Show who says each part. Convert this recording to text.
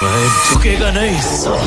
Speaker 1: 두 개가 나 있어.